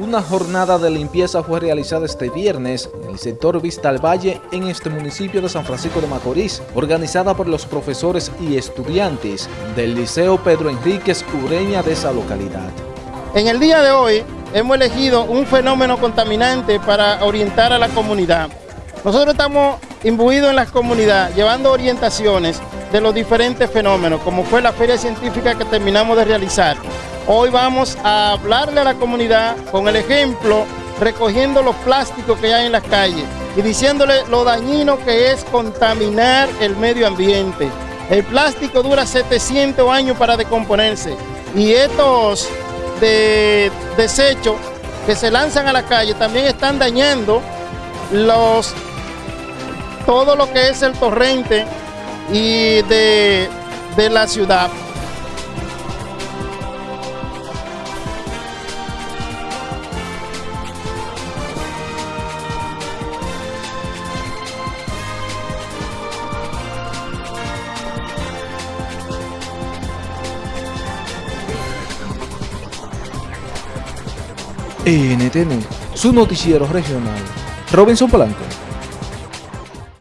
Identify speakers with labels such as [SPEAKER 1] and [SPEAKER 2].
[SPEAKER 1] Una jornada de limpieza fue realizada este viernes en el sector Vista al Valle en este municipio de San Francisco de Macorís, organizada por los profesores y estudiantes del Liceo Pedro Enríquez Ureña de esa localidad.
[SPEAKER 2] En el día de hoy hemos elegido un fenómeno contaminante para orientar a la comunidad. Nosotros estamos imbuidos en la comunidad, llevando orientaciones de los diferentes fenómenos, como fue la feria científica que terminamos de realizar. Hoy vamos a hablarle a la comunidad con el ejemplo, recogiendo los plásticos que hay en las calles y diciéndole lo dañino que es contaminar el medio ambiente. El plástico dura 700 años para decomponerse y estos de desechos que se lanzan a la calle también están dañando los, todo lo que es el torrente y de, de la ciudad.
[SPEAKER 1] NTN, su noticiero regional. Robinson Polanco.